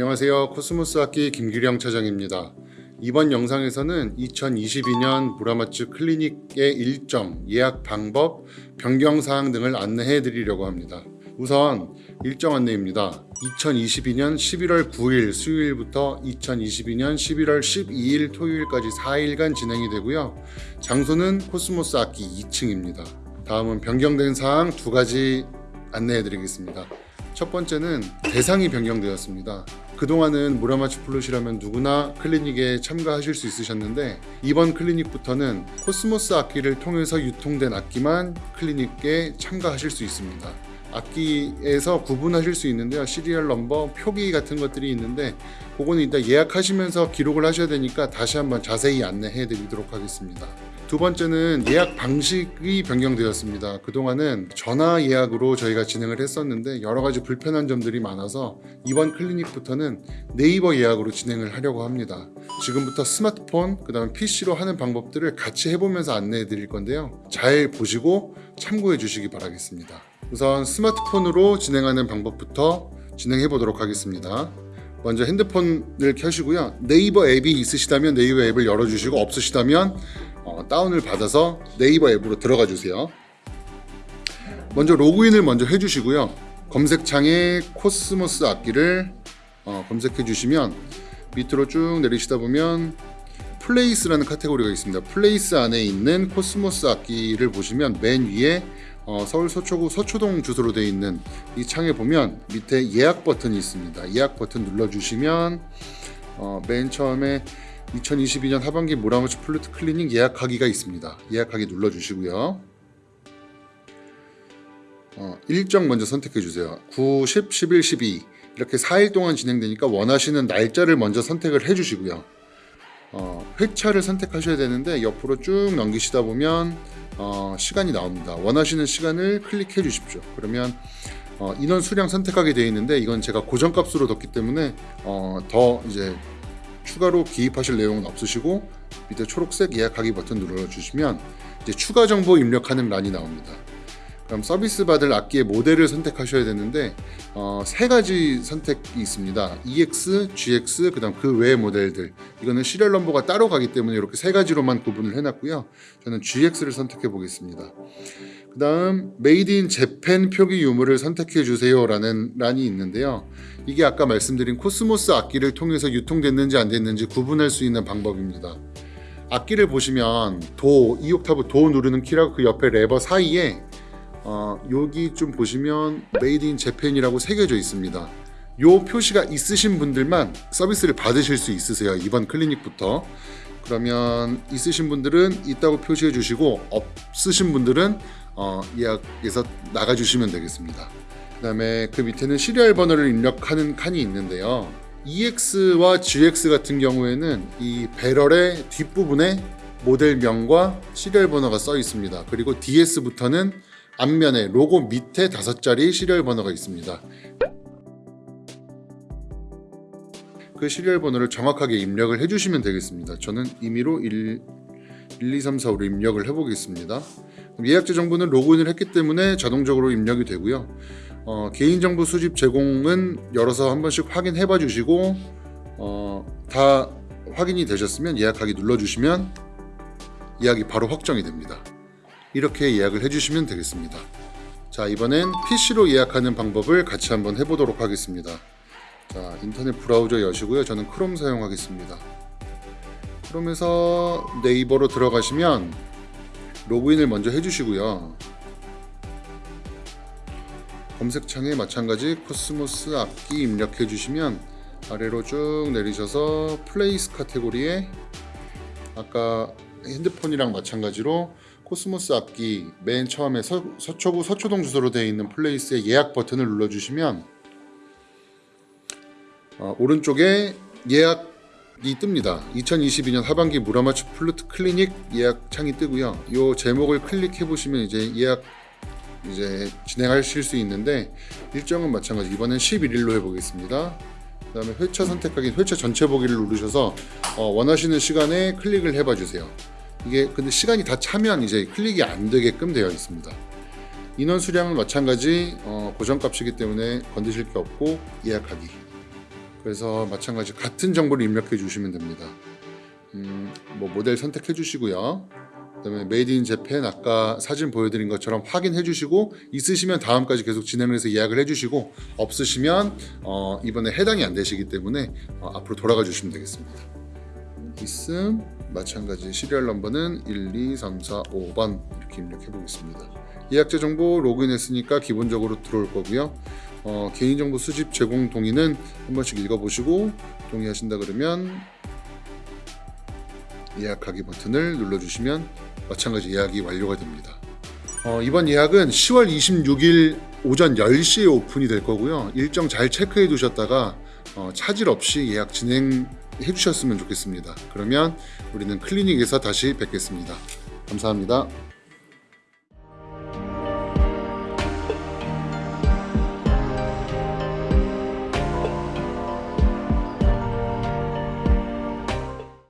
안녕하세요. 코스모스 악기 김규령 차장입니다. 이번 영상에서는 2022년 무라마츠 클리닉의 일정, 예약 방법, 변경 사항 등을 안내해 드리려고 합니다. 우선 일정 안내입니다. 2022년 11월 9일 수요일부터 2022년 11월 12일 토요일까지 4일간 진행이 되고요. 장소는 코스모스 악기 2층입니다. 다음은 변경된 사항 두 가지 안내해 드리겠습니다. 첫 번째는 대상이 변경되었습니다. 그동안은 무라마츠 플룻이라면 누구나 클리닉에 참가하실 수 있으셨는데 이번 클리닉부터는 코스모스 악기를 통해서 유통된 악기만 클리닉에 참가하실 수 있습니다. 악기에서 구분하실 수 있는데요. serial number, 표기 같은 것들이 있는데 그거는 일단 예약하시면서 기록을 하셔야 되니까 다시 한번 자세히 안내해 드리도록 하겠습니다. 두 번째는 예약 방식이 변경되었습니다. 그동안은 전화 예약으로 저희가 진행을 했었는데 여러 가지 불편한 점들이 많아서 이번 클리닉부터는 네이버 예약으로 진행을 하려고 합니다. 지금부터 스마트폰, 그 다음에 PC로 하는 방법들을 같이 해보면서 안내해 드릴 건데요. 잘 보시고 참고해 주시기 바라겠습니다. 우선 스마트폰으로 진행하는 방법부터 진행해 보도록 하겠습니다. 먼저 핸드폰을 켜시고요. 네이버 앱이 있으시다면 네이버 앱을 열어주시고 없으시다면 어, 다운을 받아서 네이버 앱으로 들어가 주세요. 먼저 로그인을 먼저 해주시고요. 검색창에 코스모스 악기를 어, 검색해 주시면 밑으로 쭉 내리시다 보면 place라는 카테고리가 있습니다. place 안에 있는 코스모스 악기를 보시면 맨 위에 어, 서울 서초구 서초동 주소로 되어 있는 이 창에 보면 밑에 예약 버튼이 있습니다. 예약 버튼 눌러주시면 어, 맨 처음에 2022년 하반기 무라마츠 플루트 클리닉 예약하기가 있습니다. 예약하기 눌러주시고요. 어, 일정 먼저 선택해 주세요. 9, 10, 11, 12 이렇게 4일 동안 진행되니까 원하시는 날짜를 먼저 선택을 해 주시고요. 어, 회차를 선택하셔야 되는데 옆으로 쭉 넘기시다 보면 어, 시간이 나옵니다. 원하시는 시간을 클릭해 주십시오. 그러면 어, 인원 수량 선택하게 되어 있는데 이건 제가 고정값으로 뒀기 때문에 어, 더 이제 추가로 기입하실 내용은 없으시고 밑에 초록색 예약하기 버튼 눌러주시면 이제 추가 정보 입력하는 란이 나옵니다. 그럼 서비스 받을 악기의 모델을 선택하셔야 되는데 어, 세 가지 선택이 있습니다. EX, GX, 그다음 그 외의 모델들. 이거는 serial number가 따로 가기 때문에 이렇게 세 가지로만 구분을 해놨고요. 저는 GX를 선택해 보겠습니다. 그 다음 made in Japan 표기 유무를 선택해 주세요 라는 란이 있는데요. 이게 아까 말씀드린 코스모스 악기를 통해서 유통됐는지 안 됐는지 구분할 수 있는 방법입니다. 악기를 보시면 도, 2옥타브 도 누르는 키라고 그 옆에 레버 사이에 어, 여기 좀 보시면 made in Japan이라고 새겨져 있습니다. 요 표시가 있으신 분들만 서비스를 받으실 수 있으세요. 이번 클리닉부터. 그러면 있으신 분들은 있다고 표시해 주시고 없으신 분들은 어, 예약에서 나가주시면 되겠습니다. 그 다음에 그 밑에는 serial 번호를 입력하는 칸이 있는데요. EX와 GX 같은 경우에는 이 배럴의 뒷부분에 모델명과 serial 번호가 써 있습니다. 그리고 DS부터는 앞면에 로고 밑에 다섯 자리 serial 번호가 있습니다. 그 serial 번호를 정확하게 입력을 해주시면 되겠습니다. 저는 임의로 1, 1 2, 3, 4, 5로 입력을 해보겠습니다. 예약자 정보는 로그인을 했기 때문에 자동적으로 입력이 되고요. 어, 개인정보 수집 제공은 열어서 한 번씩 확인해 봐 주시고 어, 다 확인이 되셨으면 예약하기 눌러주시면 예약이 바로 확정이 됩니다. 이렇게 예약을 해주시면 되겠습니다. 자 이번엔 PC로 예약하는 방법을 같이 한번 해보도록 하겠습니다. 자 인터넷 브라우저 여시고요. 저는 크롬 사용하겠습니다. 크롬에서 네이버로 들어가시면 로그인을 먼저 해주시고요. 검색창에 마찬가지 코스모스 악기 입력해 주시면 아래로 쭉 내리셔서 플레이스 카테고리에 아까 핸드폰이랑 마찬가지로 코스모스 악기 맨 처음에 서, 서초구 서초동 주소로 되어 있는 플레이스의 예약 버튼을 눌러주시면 어, 오른쪽에 예약 이 뜹니다. 2022년 하반기 무라마츠 플루트 클리닉 예약 창이 뜨고요. 이 제목을 클릭해 보시면 이제 예약 이제 진행하실 수 있는데 일정은 마찬가지 이번엔 11일로 해보겠습니다. 그 다음에 회차 선택하기 회차 전체 보기를 누르셔서 어, 원하시는 시간에 클릭을 해봐 주세요. 이게 근데 시간이 다 차면 이제 클릭이 안 되게끔 되어 있습니다. 인원 수량은 마찬가지 어, 고정값이기 때문에 건드실 게 없고 예약하기 그래서 마찬가지 같은 정보를 입력해 주시면 됩니다. 음, 뭐 모델 선택해 주시고요. 그 다음에 Made in Japan 아까 사진 보여드린 것처럼 확인해 주시고 있으시면 다음까지 계속 진행을 해서 예약을 해 주시고 없으시면 어, 이번에 해당이 안 되시기 때문에 어, 앞으로 돌아가 주시면 되겠습니다. 있음 마찬가지 serial number는 1, 2, 3, 4, 5번 이렇게 입력해 보겠습니다. 예약자 정보 로그인 했으니까 기본적으로 들어올 거고요. 어, 개인정보 수집 제공 동의는 한 번씩 읽어보시고 동의하신다 그러면 예약하기 버튼을 눌러주시면 마찬가지 예약이 완료가 됩니다. 어, 이번 예약은 10월 26일 오전 10시에 오픈이 될 거고요. 일정 잘 체크해 두셨다가 어, 차질 없이 예약 진행해 주셨으면 좋겠습니다. 그러면 우리는 클리닉에서 다시 뵙겠습니다. 감사합니다.